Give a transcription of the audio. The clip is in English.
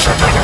Shut up!